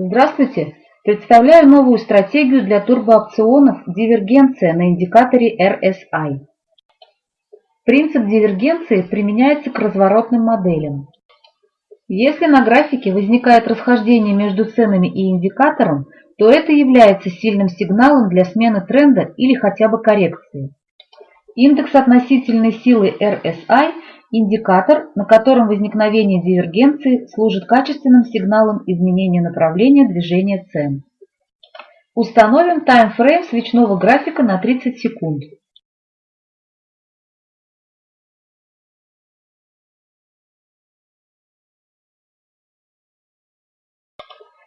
Здравствуйте! Представляю новую стратегию для турбоопционов «Дивергенция» на индикаторе RSI. Принцип дивергенции применяется к разворотным моделям. Если на графике возникает расхождение между ценами и индикатором, то это является сильным сигналом для смены тренда или хотя бы коррекции. Индекс относительной силы RSI – индикатор, на котором возникновение дивергенции служит качественным сигналом изменения направления движения цен. Установим таймфрейм свечного графика на 30 секунд.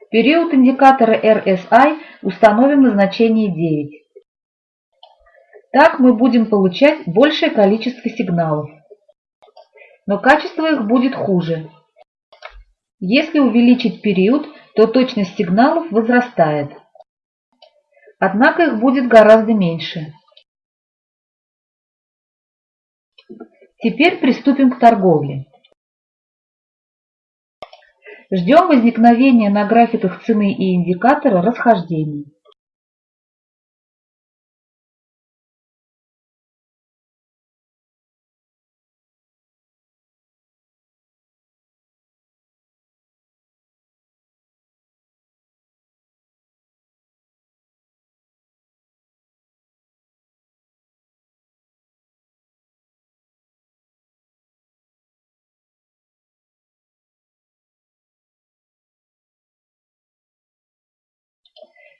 Период индикатора RSI установим на значение 9. Так мы будем получать большее количество сигналов. Но качество их будет хуже. Если увеличить период, то точность сигналов возрастает. Однако их будет гораздо меньше. Теперь приступим к торговле. Ждем возникновения на графиках цены и индикатора расхождений.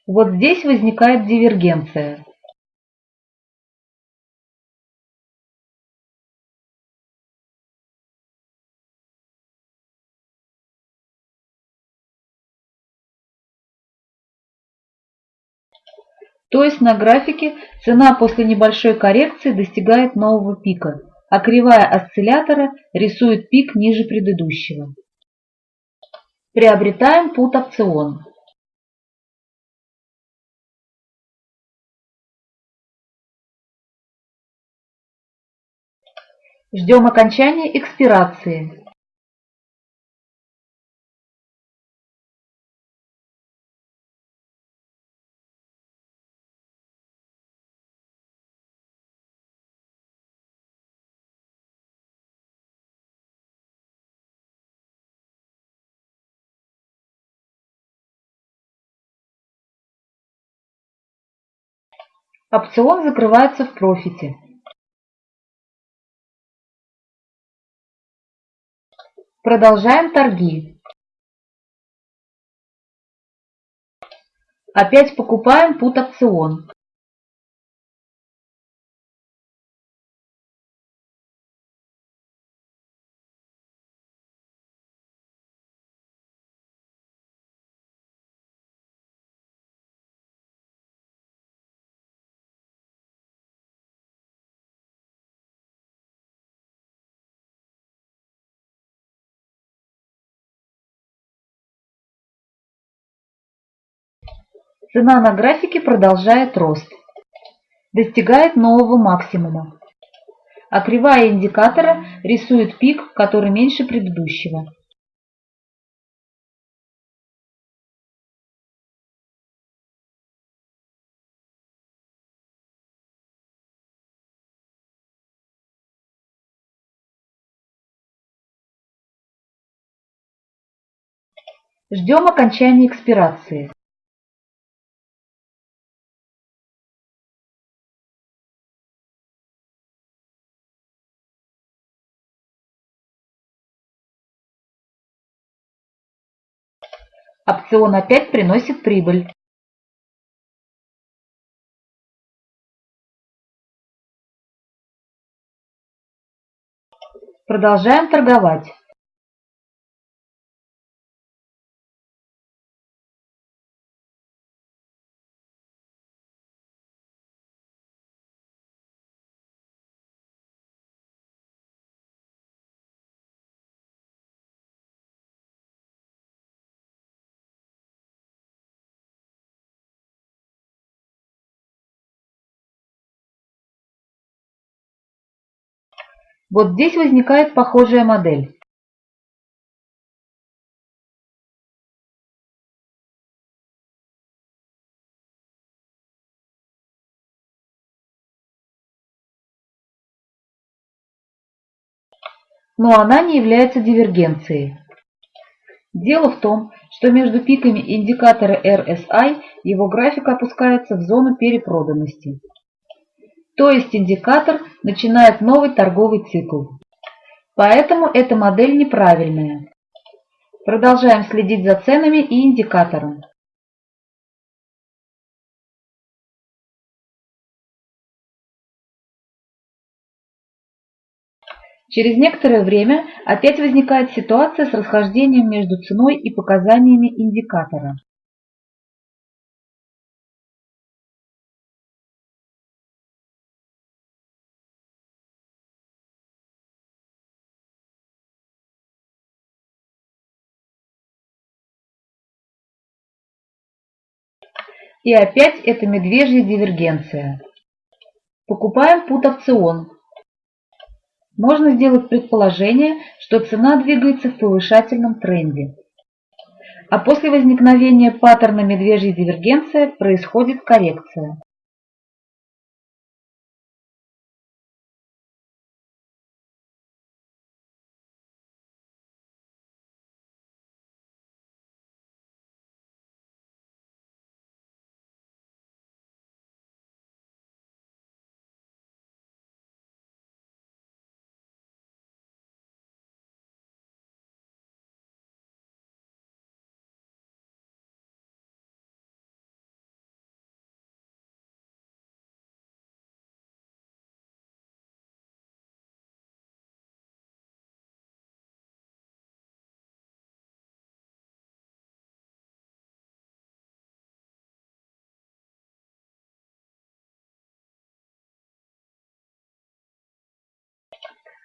Вот здесь возникает дивергенция. То есть на графике цена после небольшой коррекции достигает нового пика, а кривая осциллятора рисует пик ниже предыдущего. Приобретаем пут опцион. Ждем окончания экспирации. Опцион закрывается в профите. Продолжаем торги. Опять покупаем пут опцион. Цена на графике продолжает рост. Достигает нового максимума. А кривая индикатора рисует пик, который меньше предыдущего. Ждем окончания экспирации. Опцион опять приносит прибыль. Продолжаем торговать. Вот здесь возникает похожая модель. но она не является дивергенцией. Дело в том, что между пиками индикатора RSI его график опускается в зону перепроданности. То есть индикатор начинает новый торговый цикл. Поэтому эта модель неправильная. Продолжаем следить за ценами и индикатором. Через некоторое время опять возникает ситуация с расхождением между ценой и показаниями индикатора. И опять это медвежья дивергенция. Покупаем пут-опцион. Можно сделать предположение, что цена двигается в повышательном тренде. А после возникновения паттерна медвежьей дивергенции происходит коррекция.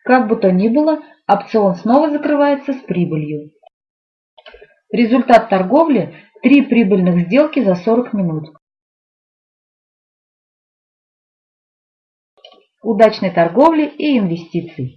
Как бы то ни было, опцион снова закрывается с прибылью. Результат торговли – три прибыльных сделки за 40 минут. Удачной торговли и инвестиций!